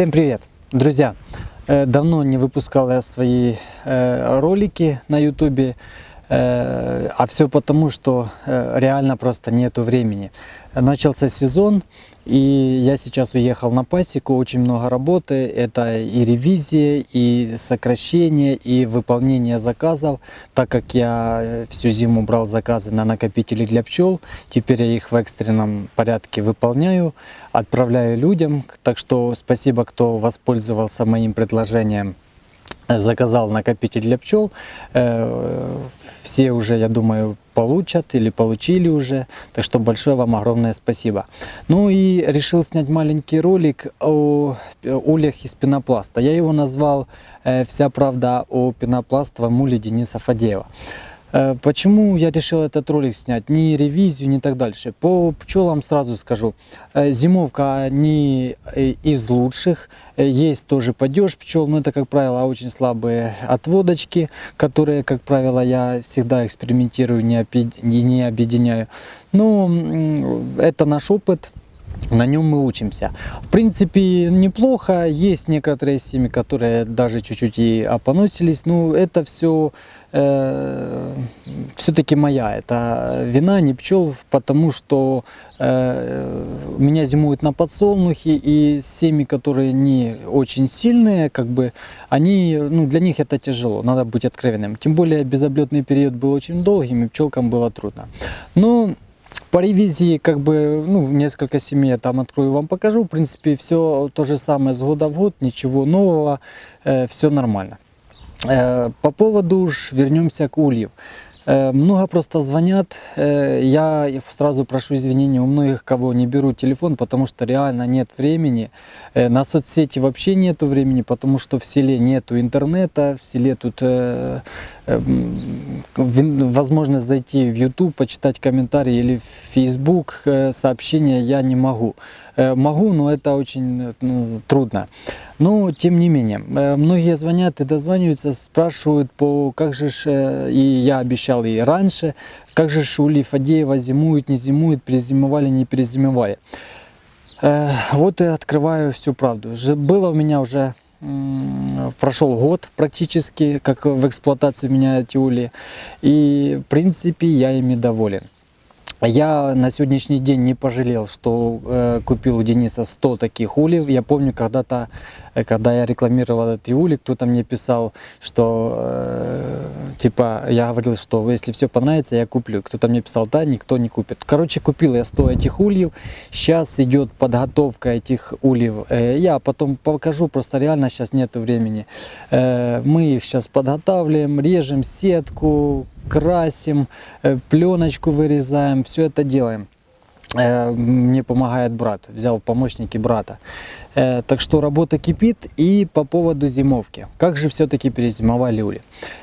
Всем привет, друзья! Э, давно не выпускал я свои э, ролики на ютубе, э, а все потому, что реально просто нету времени. Начался сезон, и я сейчас уехал на пасеку, очень много работы. Это и ревизия, и сокращение, и выполнение заказов. Так как я всю зиму брал заказы на накопители для пчел, теперь я их в экстренном порядке выполняю, отправляю людям. Так что спасибо, кто воспользовался моим предложением заказал накопитель для пчел. Э, все уже, я думаю, получат или получили уже. Так что большое вам огромное спасибо. Ну и решил снять маленький ролик о ульях из пенопласта. Я его назвал э, «Вся правда о пенопластовом уле Дениса Фадеева». Э, почему я решил этот ролик снять? Не ревизию, не так дальше. По пчелам сразу скажу. Э, зимовка не э, из лучших. Есть тоже падеж пчел, но это, как правило, очень слабые отводочки, которые, как правило, я всегда экспериментирую, не объединяю. Но это наш опыт на нем мы учимся. В принципе, неплохо. Есть некоторые семьи, которые даже чуть-чуть и опоносились. Но это все э, все-таки моя. Это вина не пчел, потому что э, меня зимуют на подсолнухе. И семьи, которые не очень сильные, как бы, они, ну, для них это тяжело. Надо быть откровенным. Тем более, безоблетный период был очень долгим, и пчелкам было трудно. Но по ревизии, как бы, ну, несколько семей я там открою, вам покажу. В принципе, все то же самое с года в год, ничего нового, э, все нормально. Э, по поводу уж вернемся к ульев. Э, много просто звонят, э, я сразу прошу извинения у многих, кого не беру телефон, потому что реально нет времени. Э, на соцсети вообще нету времени, потому что в селе нету интернета, в селе тут возможность зайти в YouTube, почитать комментарии или в Facebook сообщения я не могу. Могу, но это очень трудно. Но, тем не менее, многие звонят и дозваниваются, спрашивают, по как же, и я обещал и раньше, как же Шули Фадеева зимуют, не зимуют, перезимовали, не перезимовали. Вот и открываю всю правду. Было у меня уже прошел год практически, как в эксплуатации меня эти ули, и в принципе я ими доволен. Я на сегодняшний день не пожалел, что э, купил у Дениса 100 таких ульев. Я помню, когда-то, э, когда я рекламировал эти ули, кто-то мне писал, что, э, типа, я говорил, что если все понравится, я куплю. Кто-то мне писал, да, никто не купит. Короче, купил я 100 этих ульев. Сейчас идет подготовка этих ульев. Э, я потом покажу, просто реально сейчас нету времени. Э, мы их сейчас подготавливаем, режем сетку, красим, э, пленочку вырезаем, все это делаем. Э, мне помогает брат, взял помощники брата. Э, так что работа кипит. И по поводу зимовки. Как же все-таки перезимовали ули?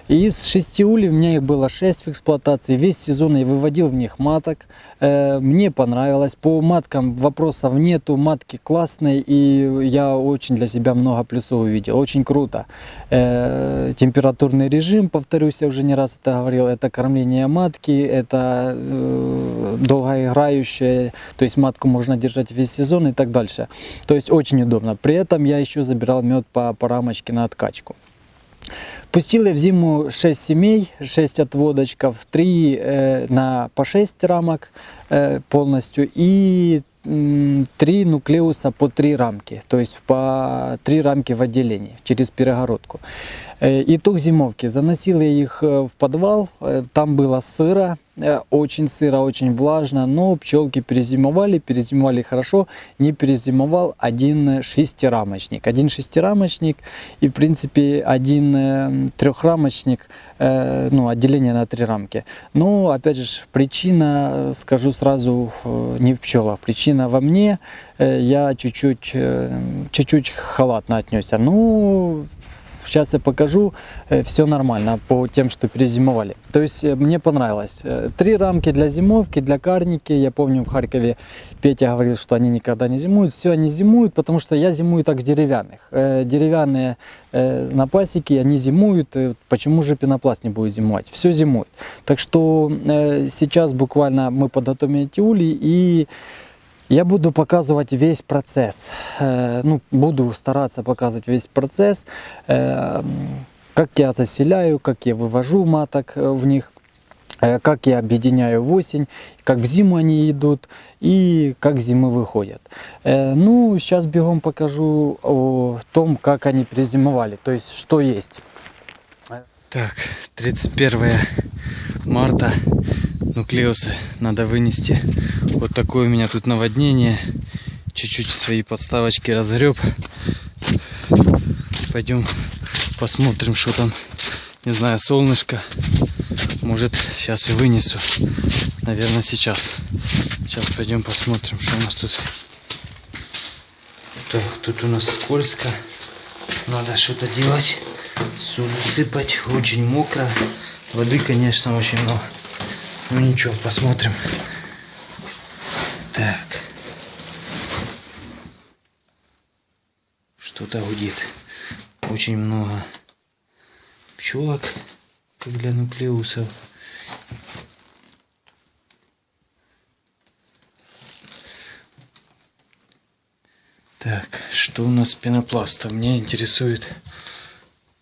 Из шести улей у меня их было 6 в эксплуатации. Весь сезон я выводил в них маток. Э, мне понравилось. По маткам вопросов нету. Матки классные. И я очень для себя много плюсов увидел. Очень круто. Температурный режим, повторюсь, я уже не раз это говорил. Это кормление матки. Это долгоиграющее. То есть матку можно держать весь сезон и так дальше. То есть очень удобно. При этом я еще забирал мед по, по рамочке на откачку. Пустил я в зиму 6 семей, 6 отводочков, 3 э, на по 6 рамок э, полностью и 3 нуклеуса по 3 рамки, то есть по 3 рамки в отделении через перегородку. Э, итог зимовки. Заносил я их в подвал, там было сыро, очень сыро, очень влажно, но пчелки перезимовали, перезимовали хорошо. Не перезимовал один шестирамочник. Один шестирамочник и, в принципе, один трехрамочник, ну, отделение на три рамки. Но, опять же, причина, скажу сразу, не в пчелах, причина во мне. Я чуть-чуть чуть-чуть халатно отнесся. Ну, Сейчас я покажу, э, все нормально по тем, что перезимовали. То есть э, мне понравилось. Э, три рамки для зимовки, для карники. Я помню в Харькове Петя говорил, что они никогда не зимуют. Все, они зимуют, потому что я зимую так деревянных. Деревянные на пасеке, они зимуют. Почему же пенопласт не будет зимовать? Все зимует. Так что сейчас буквально мы подготовим эти ули и Я буду показывать весь процесс. Э, ну, буду стараться показывать весь процесс. Э, как я заселяю, как я вывожу маток э, в них, как я объединяю в осень, как в зиму они идут и как зимы выходят. Ну, сейчас бегом покажу о том, как они призимовали, то есть что есть. Так, 31 марта нуклеусы надо вынести. Вот такое у меня тут наводнение. Чуть-чуть свои подставочки разгреб. Пойдем посмотрим, что там. Не знаю, солнышко. Может, сейчас и вынесу. Наверное, сейчас. Сейчас пойдем посмотрим, что у нас тут. Так, тут у нас скользко. Надо что-то делать. Соль сыпать. Очень мокро. Воды, конечно, очень много. Ну ничего, посмотрим. Так. Что-то гудит. Очень много пчелок, для нуклеусов. Так, что у нас с пенопластом? Мне интересует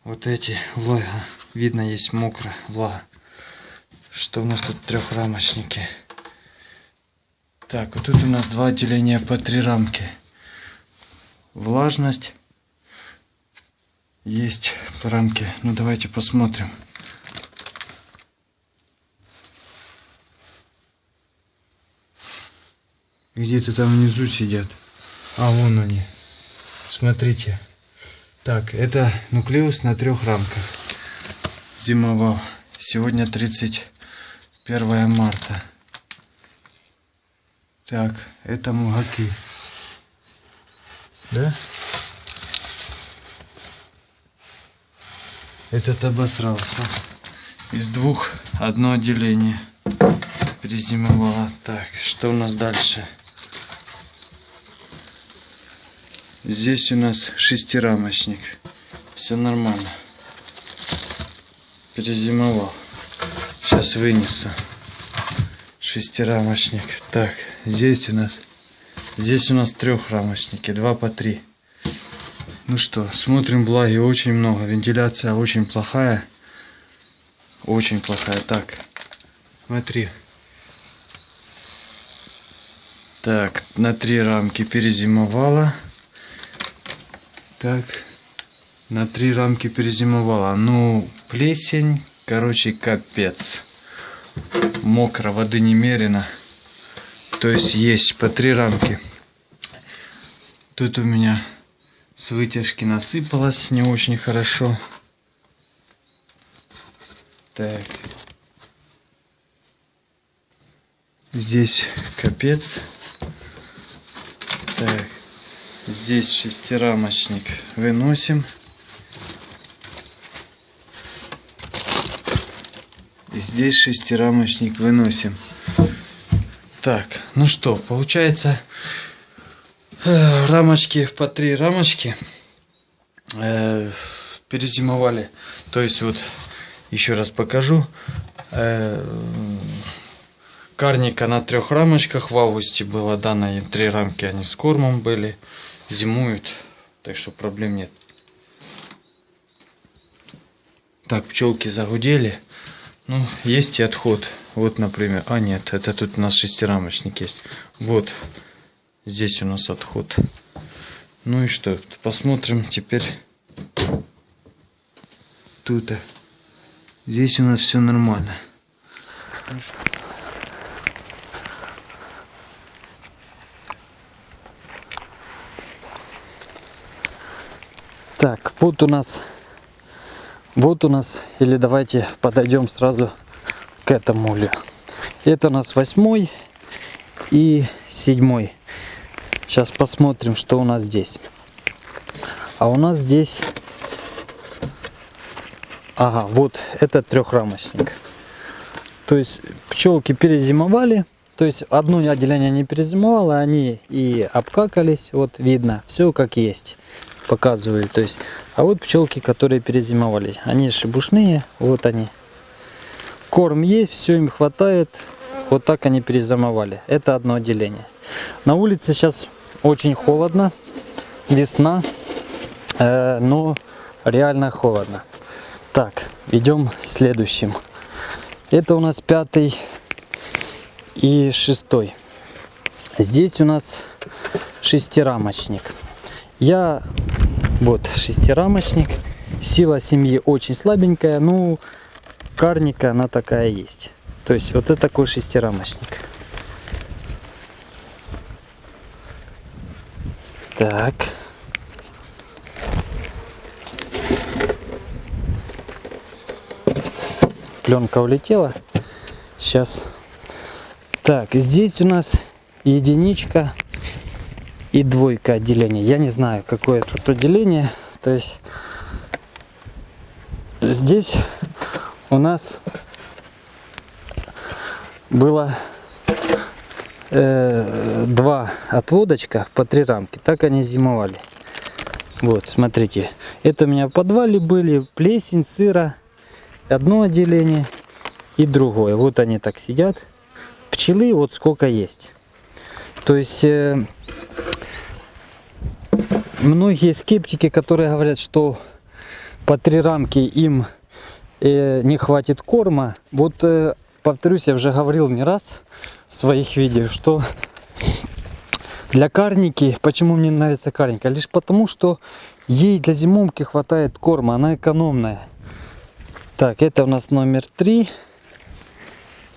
вот эти влага. Видно, есть мокро влага. Что у нас тут трехрамочники? Так, вот тут у нас два отделения по три рамки. Влажность. Есть рамки. Ну давайте посмотрим. Где-то там внизу сидят. А, вон они. Смотрите. Так, это нуклеус на трех рамках. Зимовал. Сегодня 31 марта. Так, это мугаки. Да? Этот обосрался. Из двух одно отделение перезимовало. Так, что у нас дальше? Здесь у нас шестирамочник. Все нормально. Перезимовал. Сейчас вынесу. Шестирамочник. Так, здесь у нас здесь у нас трехрамочники, два по три. Ну что, смотрим влаги очень много. Вентиляция очень плохая. Очень плохая. Так, смотри. Так, на три рамки перезимовала. Так, на три рамки перезимовала. Ну, плесень, короче, капец. Мокро, воды немерено. То есть есть по три рамки. Тут у меня с вытяжки насыпалось не очень хорошо. Так. Здесь капец. Так. Здесь шестирамочник выносим. Здесь шестирамочник выносим. Так, ну что, получается э, рамочки по три рамочки э, перезимовали. То есть вот еще раз покажу. Э, карника на трех рамочках в августе было дано им три рамки, они с кормом были зимуют, так что проблем нет. Так, пчелки загудели. Ну, есть и отход. Вот, например. А, нет, это тут у нас шестирамочник есть. Вот, здесь у нас отход. Ну и что, посмотрим теперь тут. Здесь у нас все нормально. Так, вот у нас, вот у нас, или давайте подойдем сразу к этому улю. Это у нас восьмой и седьмой. Сейчас посмотрим, что у нас здесь. А у нас здесь, ага, вот этот трехрамочник. То есть пчелки перезимовали, то есть одно отделение не перезимовало, они и обкакались, вот видно, все как есть показываю. То есть, а вот пчелки, которые перезимовались. Они шебушные, вот они. Корм есть, все им хватает. Вот так они перезимовали. Это одно отделение. На улице сейчас очень холодно, весна, э, но реально холодно. Так, идем следующим. Это у нас пятый и шестой. Здесь у нас шестирамочник. Я вот шестирамочник. Сила семьи очень слабенькая, ну карника она такая есть. То есть вот это такой шестирамочник. Так. Пленка улетела. Сейчас. Так, здесь у нас единичка и двойка отделения. Я не знаю, какое тут отделение. То есть здесь у нас было э, два отводочка по три рамки. Так они зимовали. Вот, смотрите. Это у меня в подвале были плесень, сыра. Одно отделение и другое. Вот они так сидят. Пчелы вот сколько есть. То есть э, многие скептики, которые говорят, что по три рамки им э, не хватит корма, вот э, повторюсь, я уже говорил не раз в своих видео, что для карники, почему мне нравится карника, лишь потому, что ей для зимовки хватает корма, она экономная. Так, это у нас номер три.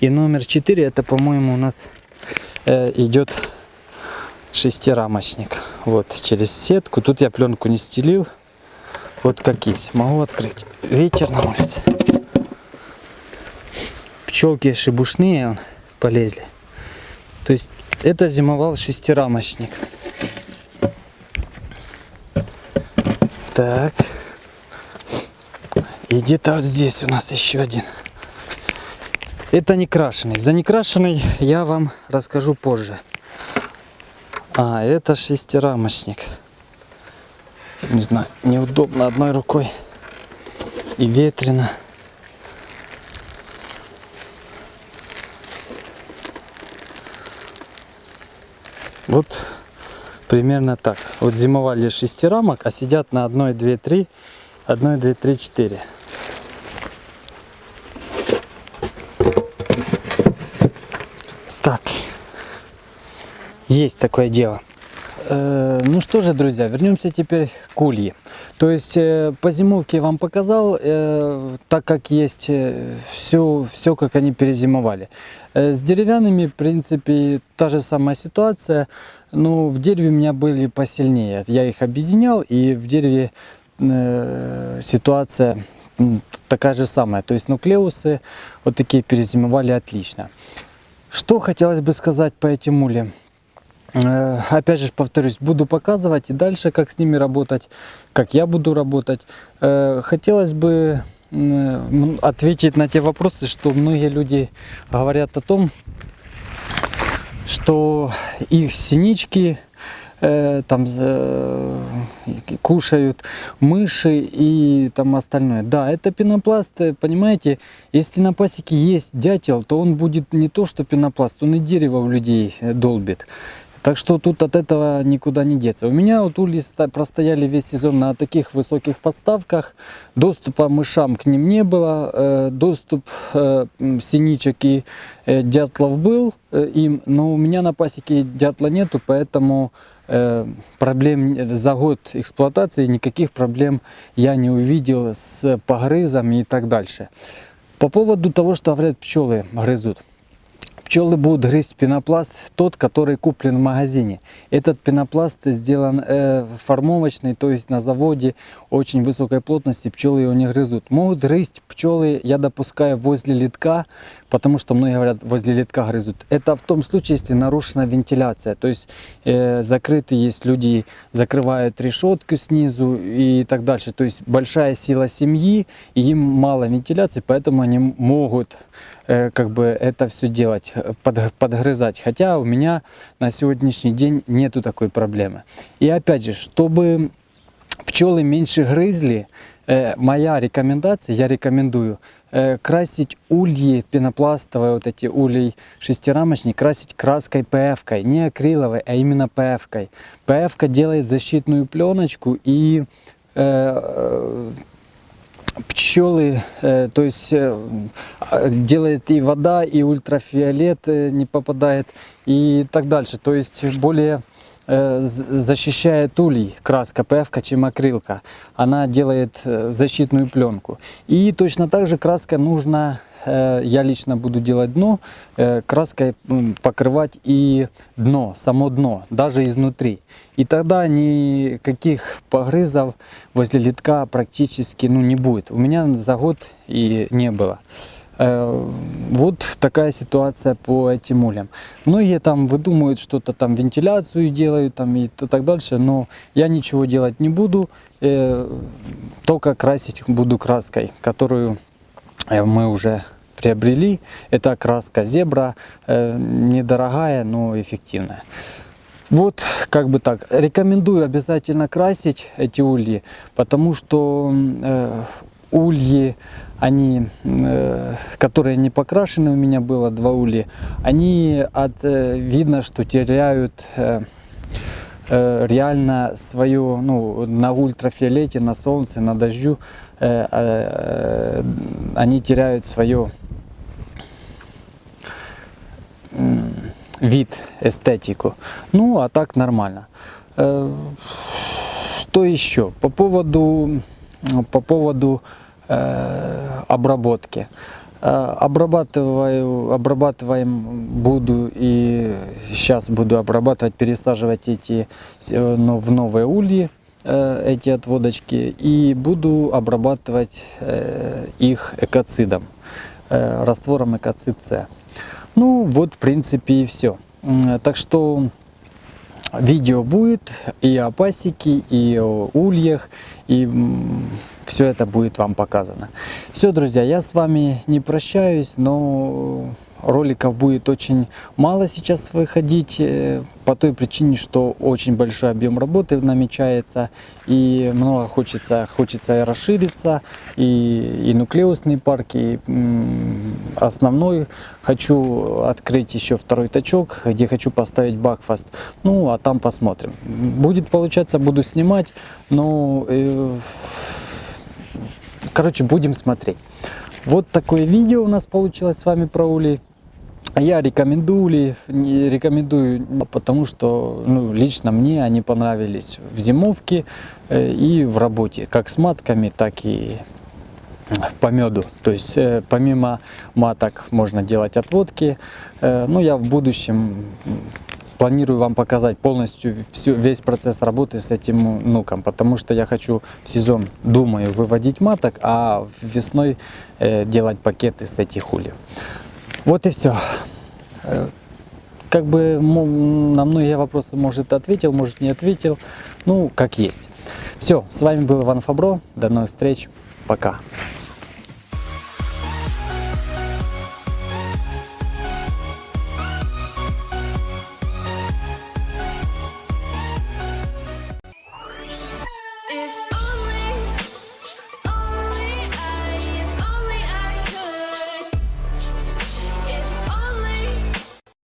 И номер 4 это, по-моему, у нас э, идет шестирамочник. Вот, через сетку. Тут я пленку не стелил. Вот как есть. Могу открыть. Вечер на улице. Пчелки шибушные он, полезли. То есть это зимовал шестирамочник. Так. И где-то вот здесь у нас еще один. Это не крашеный. За некрашенный я вам расскажу позже. А, это шестирамочник. Не знаю, неудобно одной рукой. И ветрено. Вот примерно так. Вот зимовали шестирамок, а сидят на 1, 2, 3, 1, 2, 3, 4. Так, есть такое дело. Э, ну что же, друзья, вернемся теперь к улье. То есть э, по зимовке я вам показал, э, так как есть все, все, как они перезимовали. С деревянными, в принципе, та же самая ситуация. Но в дереве у меня были посильнее. Я их объединял, и в дереве ситуация такая же самая. То есть нуклеусы вот такие перезимовали отлично. Что хотелось бы сказать по этим ульям? Э, опять же повторюсь, буду показывать и дальше, как с ними работать, как я буду работать. Э, хотелось бы ответить на те вопросы, что многие люди говорят о том, что их синички э, там э, кушают мыши и там остальное. Да, это пенопласт, понимаете, если на пасеке есть дятел, то он будет не то, что пенопласт, он и дерево у людей долбит. Так что тут от этого никуда не деться. У меня вот ульи простояли весь сезон на таких высоких подставках. Доступа мышам к ним не было. Э, доступ э, синичек и э, дятлов был им, но у меня на пасеке дятла нету, поэтому проблем за год эксплуатации никаких проблем я не увидел с погрызами и так дальше. По поводу того, что говорят пчелы грызут. Пчелы будут грызть пенопласт, тот, который куплен в магазине. Этот пенопласт сделан э, формовочный, то есть на заводе очень высокой плотности пчелы его не грызут. Могут грызть пчелы, я допускаю, возле литка, потому что многие говорят, возле литка грызут. Это в том случае, если нарушена вентиляция, то есть э, закрыты, есть люди закрывают решетку снизу и так дальше. То есть большая сила семьи, и им мало вентиляции, поэтому они могут Э, как бы это все делать, под, подгрызать. Хотя у меня на сегодняшний день нету такой проблемы. И опять же, чтобы пчелы меньше грызли, э, моя рекомендация, я рекомендую э, красить ульи пенопластовые, вот эти улей шестирамочник, красить краской ПФ-кой, не акриловой, а именно ПФ-кой. ПФ делает защитную пленочку и э, пчелы, э, то есть э, делает и вода, и ультрафиолет э, не попадает, и так дальше. То есть более э, защищает улей краска ПФ, чем акрилка. Она делает э, защитную пленку. И точно так же краска нужно, э, я лично буду делать дно, э, краской покрывать и дно, само дно, даже изнутри. И тогда никаких погрызов возле литка практически ну, не будет. У меня за год и не было. Э, Вот такая ситуация по этим ульям. Многие там выдумывают что-то там, вентиляцию делают там и так дальше, но я ничего делать не буду, э, только красить буду краской, которую э, мы уже приобрели. Это краска зебра, недорогая, но эффективная. Вот, как бы так. Рекомендую обязательно красить эти ульи, потому что э, ульи, они, э, которые не покрашены, у меня было два улья, они от, э, видно, что теряют э, реально свое, ну, на ультрафиолете, на солнце, на дождю, они теряют свое вид, эстетику. Ну, а так нормально. Что еще? По поводу, по поводу э, обработки. Э, Обрабатываю, обрабатываем буду и сейчас буду обрабатывать, пересаживать эти э, но в новые ульи эти отводочки и буду обрабатывать их экоцидом, раствором экоцид С. Ну вот в принципе и все. Так что видео будет и о пасеке, и о ульях, и все это будет вам показано. Все, друзья, я с вами не прощаюсь, но роликов будет очень мало сейчас выходить, э, по той причине, что очень большой объем работы намечается, и много хочется, хочется и расшириться, и, и нуклеусные парки, основной хочу открыть еще второй тачок, где хочу поставить бакфаст, ну а там посмотрим. Будет получаться, буду снимать, но э, короче будем смотреть. Вот такое видео у нас получилось с вами про улей. Я рекомендую ли, не рекомендую, потому что ну, лично мне они понравились в зимовке э, и в работе, как с матками, так и по меду. То есть э, помимо маток можно делать отводки. Э, ну, я в будущем планирую вам показать полностью всю, весь процесс работы с этим нуком, потому что я хочу в сезон, думаю, выводить маток, а весной э, делать пакеты с этих ульев. Вот и все. Как бы на многие вопросы, может, ответил, может, не ответил. Ну, как есть. Все, с вами был Иван Фабро. До новых встреч. Пока.